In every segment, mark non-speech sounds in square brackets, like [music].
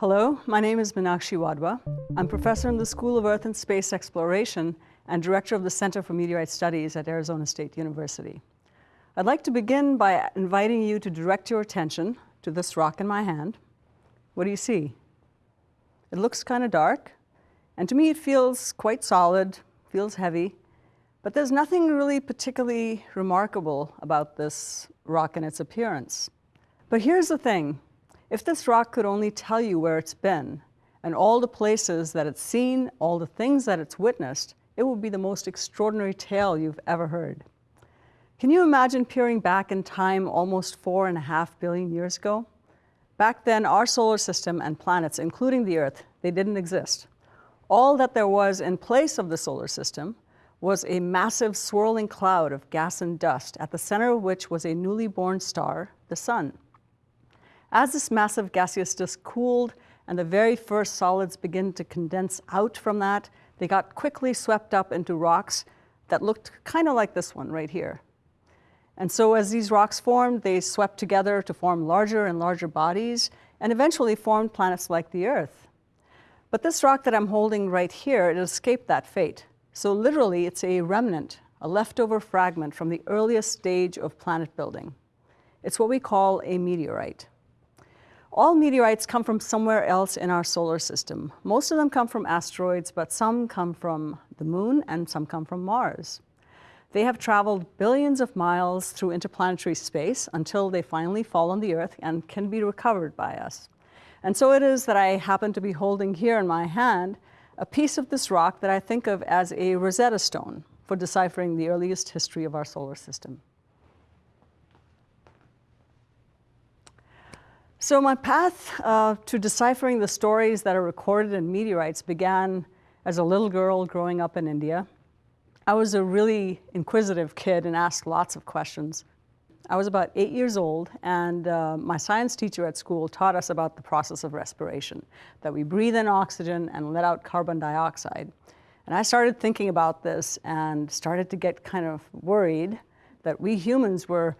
Hello, my name is Meenakshi Wadhwa. I'm professor in the School of Earth and Space Exploration and director of the Center for Meteorite Studies at Arizona State University. I'd like to begin by inviting you to direct your attention to this rock in my hand. What do you see? It looks kind of dark, and to me it feels quite solid, feels heavy, but there's nothing really particularly remarkable about this rock and its appearance. But here's the thing, if this rock could only tell you where it's been and all the places that it's seen, all the things that it's witnessed, it would be the most extraordinary tale you've ever heard. Can you imagine peering back in time almost four and a half billion years ago? Back then, our solar system and planets, including the Earth, they didn't exist. All that there was in place of the solar system was a massive swirling cloud of gas and dust, at the center of which was a newly born star, the Sun. As this massive gaseous disk cooled and the very first solids began to condense out from that, they got quickly swept up into rocks that looked kind of like this one right here. And so as these rocks formed, they swept together to form larger and larger bodies and eventually formed planets like the Earth. But this rock that I'm holding right here, it escaped that fate. So literally, it's a remnant, a leftover fragment from the earliest stage of planet building. It's what we call a meteorite. All meteorites come from somewhere else in our solar system. Most of them come from asteroids, but some come from the moon and some come from Mars. They have traveled billions of miles through interplanetary space until they finally fall on the Earth and can be recovered by us. And so it is that I happen to be holding here in my hand a piece of this rock that I think of as a Rosetta Stone for deciphering the earliest history of our solar system. So my path uh, to deciphering the stories that are recorded in meteorites began as a little girl growing up in India. I was a really inquisitive kid and asked lots of questions. I was about eight years old and uh, my science teacher at school taught us about the process of respiration, that we breathe in oxygen and let out carbon dioxide. And I started thinking about this and started to get kind of worried that we humans were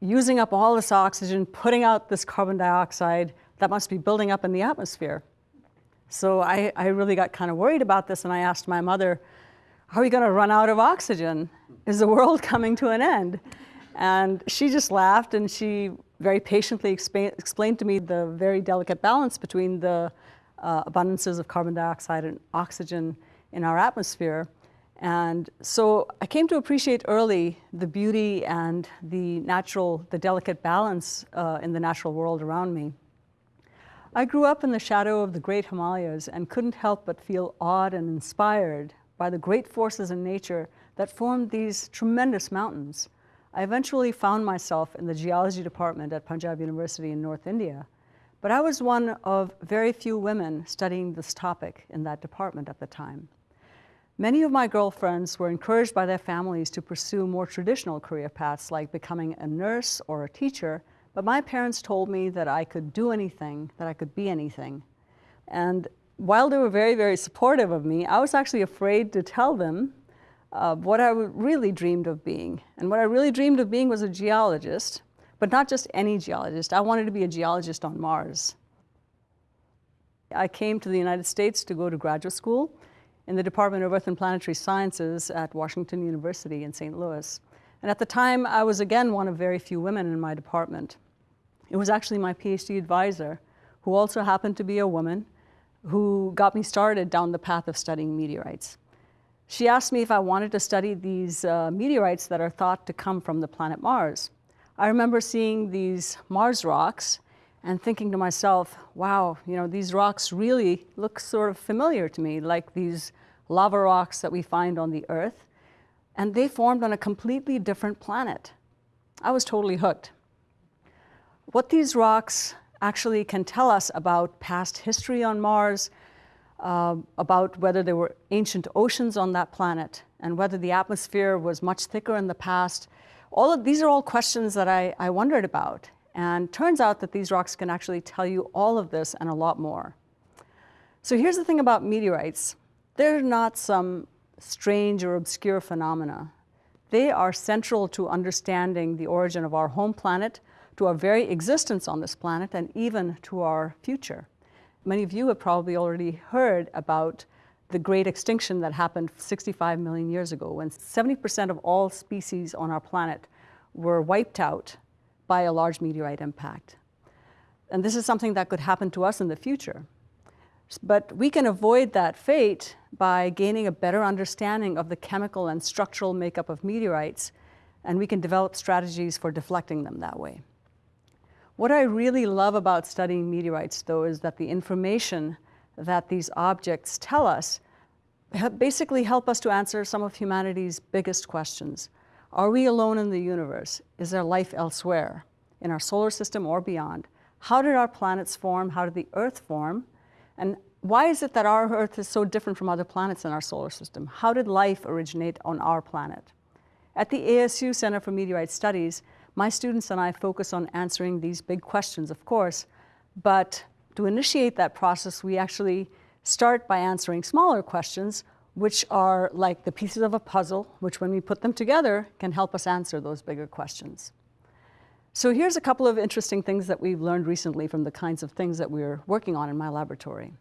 using up all this oxygen, putting out this carbon dioxide that must be building up in the atmosphere. So I, I really got kind of worried about this and I asked my mother, are we going to run out of oxygen? Is the world [laughs] coming to an end? And she just laughed and she very patiently explain, explained to me the very delicate balance between the uh, abundances of carbon dioxide and oxygen in our atmosphere. And so I came to appreciate early the beauty and the natural, the delicate balance uh, in the natural world around me. I grew up in the shadow of the great Himalayas and couldn't help but feel awed and inspired by the great forces in nature that formed these tremendous mountains. I eventually found myself in the geology department at Panjab University in North India, but I was one of very few women studying this topic in that department at the time. Many of my girlfriends were encouraged by their families to pursue more traditional career paths like becoming a nurse or a teacher, but my parents told me that I could do anything, that I could be anything. And while they were very, very supportive of me, I was actually afraid to tell them uh, what I really dreamed of being. And what I really dreamed of being was a geologist, but not just any geologist. I wanted to be a geologist on Mars. I came to the United States to go to graduate school in the Department of Earth and Planetary Sciences at Washington University in St. Louis. And at the time, I was again one of very few women in my department. It was actually my PhD advisor, who also happened to be a woman, who got me started down the path of studying meteorites. She asked me if I wanted to study these uh, meteorites that are thought to come from the planet Mars. I remember seeing these Mars rocks and thinking to myself, wow, you know, these rocks really look sort of familiar to me, like these lava rocks that we find on the Earth, and they formed on a completely different planet. I was totally hooked. What these rocks actually can tell us about past history on Mars, uh, about whether there were ancient oceans on that planet, and whether the atmosphere was much thicker in the past, all of these are all questions that I, I wondered about. And turns out that these rocks can actually tell you all of this and a lot more. So here's the thing about meteorites. They're not some strange or obscure phenomena. They are central to understanding the origin of our home planet, to our very existence on this planet, and even to our future. Many of you have probably already heard about the great extinction that happened 65 million years ago when 70% of all species on our planet were wiped out by a large meteorite impact. And this is something that could happen to us in the future. But we can avoid that fate by gaining a better understanding of the chemical and structural makeup of meteorites, and we can develop strategies for deflecting them that way. What I really love about studying meteorites, though, is that the information that these objects tell us basically help us to answer some of humanity's biggest questions. Are we alone in the universe? Is there life elsewhere, in our solar system or beyond? How did our planets form? How did the Earth form? And why is it that our Earth is so different from other planets in our solar system? How did life originate on our planet? At the ASU Center for Meteorite Studies, my students and I focus on answering these big questions, of course, but to initiate that process, we actually start by answering smaller questions, which are like the pieces of a puzzle, which when we put them together can help us answer those bigger questions. So here's a couple of interesting things that we've learned recently from the kinds of things that we're working on in my laboratory.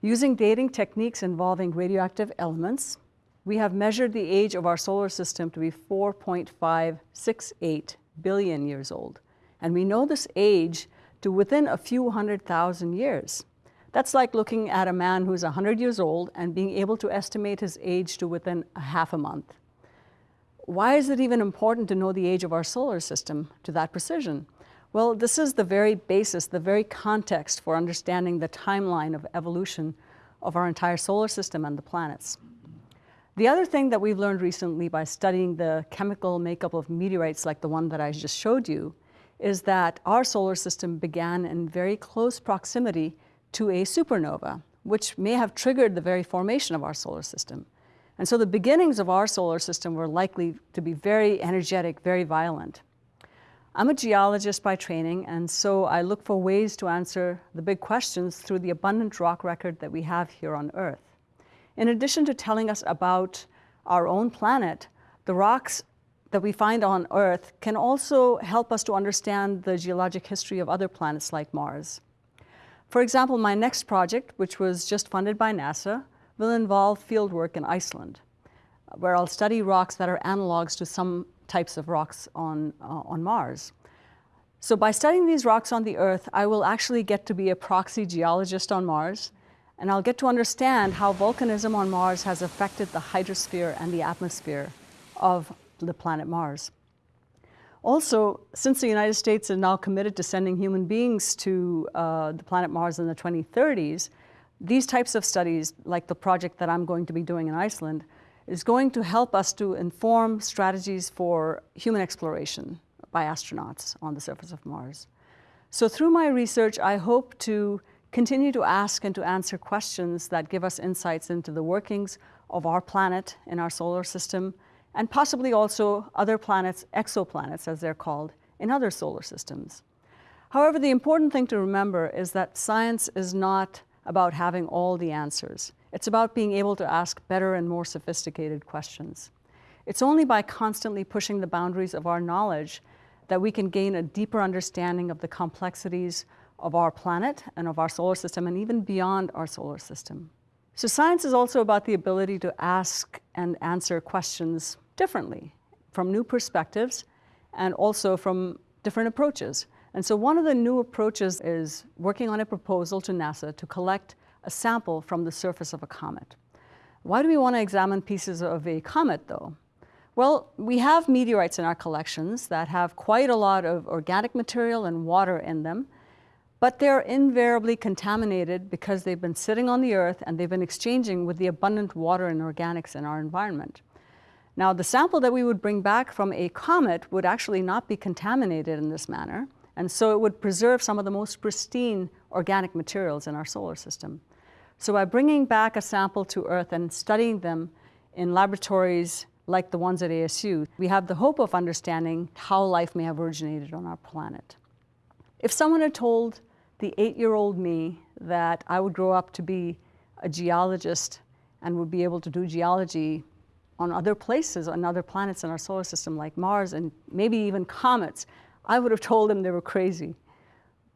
Using dating techniques involving radioactive elements, we have measured the age of our solar system to be 4.568 billion years old. And we know this age to within a few hundred thousand years. That's like looking at a man who's 100 years old and being able to estimate his age to within a half a month. Why is it even important to know the age of our solar system to that precision? Well, this is the very basis, the very context for understanding the timeline of evolution of our entire solar system and the planets. The other thing that we've learned recently by studying the chemical makeup of meteorites like the one that I just showed you is that our solar system began in very close proximity to a supernova, which may have triggered the very formation of our solar system. And so the beginnings of our solar system were likely to be very energetic, very violent. I'm a geologist by training, and so I look for ways to answer the big questions through the abundant rock record that we have here on Earth. In addition to telling us about our own planet, the rocks that we find on Earth can also help us to understand the geologic history of other planets like Mars. For example, my next project, which was just funded by NASA, will involve fieldwork in Iceland, where I'll study rocks that are analogs to some types of rocks on, uh, on Mars. So by studying these rocks on the Earth, I will actually get to be a proxy geologist on Mars and I'll get to understand how volcanism on Mars has affected the hydrosphere and the atmosphere of the planet Mars. Also, since the United States is now committed to sending human beings to uh, the planet Mars in the 2030s, these types of studies, like the project that I'm going to be doing in Iceland, is going to help us to inform strategies for human exploration by astronauts on the surface of Mars. So through my research, I hope to continue to ask and to answer questions that give us insights into the workings of our planet in our solar system, and possibly also other planets, exoplanets as they're called, in other solar systems. However, the important thing to remember is that science is not about having all the answers. It's about being able to ask better and more sophisticated questions. It's only by constantly pushing the boundaries of our knowledge that we can gain a deeper understanding of the complexities of our planet and of our solar system and even beyond our solar system. So science is also about the ability to ask and answer questions differently from new perspectives and also from different approaches. And so one of the new approaches is working on a proposal to NASA to collect a sample from the surface of a comet. Why do we want to examine pieces of a comet though? Well, we have meteorites in our collections that have quite a lot of organic material and water in them, but they're invariably contaminated because they've been sitting on the earth and they've been exchanging with the abundant water and organics in our environment. Now, the sample that we would bring back from a comet would actually not be contaminated in this manner, and so it would preserve some of the most pristine organic materials in our solar system. So by bringing back a sample to Earth and studying them in laboratories like the ones at ASU, we have the hope of understanding how life may have originated on our planet. If someone had told the eight-year-old me that I would grow up to be a geologist and would be able to do geology on other places, on other planets in our solar system like Mars and maybe even comets, I would have told them they were crazy.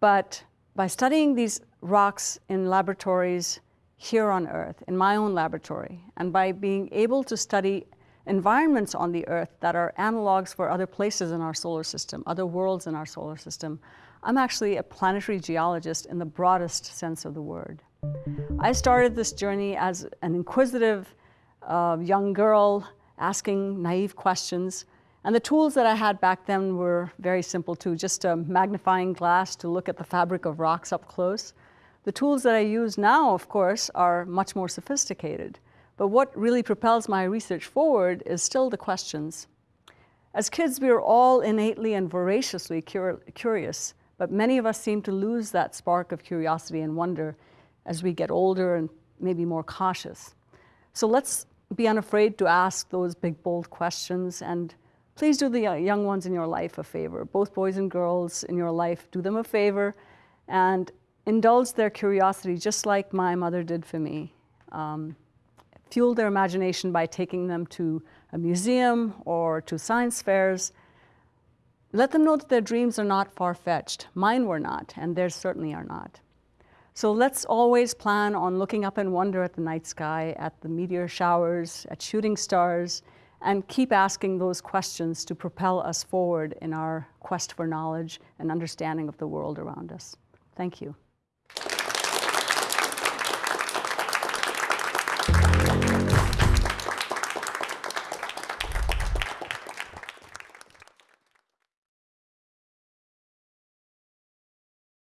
But by studying these rocks in laboratories here on Earth, in my own laboratory, and by being able to study environments on the Earth that are analogs for other places in our solar system, other worlds in our solar system, I'm actually a planetary geologist in the broadest sense of the word. I started this journey as an inquisitive uh, young girl asking naive questions. And the tools that I had back then were very simple too, just a magnifying glass to look at the fabric of rocks up close. The tools that I use now, of course, are much more sophisticated. But what really propels my research forward is still the questions. As kids, we are all innately and voraciously cur curious, but many of us seem to lose that spark of curiosity and wonder as we get older and maybe more cautious. So let's be unafraid to ask those big, bold questions and please do the young ones in your life a favor. Both boys and girls in your life, do them a favor and indulge their curiosity just like my mother did for me. Um, fuel their imagination by taking them to a museum or to science fairs. Let them know that their dreams are not far-fetched. Mine were not, and theirs certainly are not. So let's always plan on looking up and wonder at the night sky, at the meteor showers, at shooting stars, and keep asking those questions to propel us forward in our quest for knowledge and understanding of the world around us. Thank you.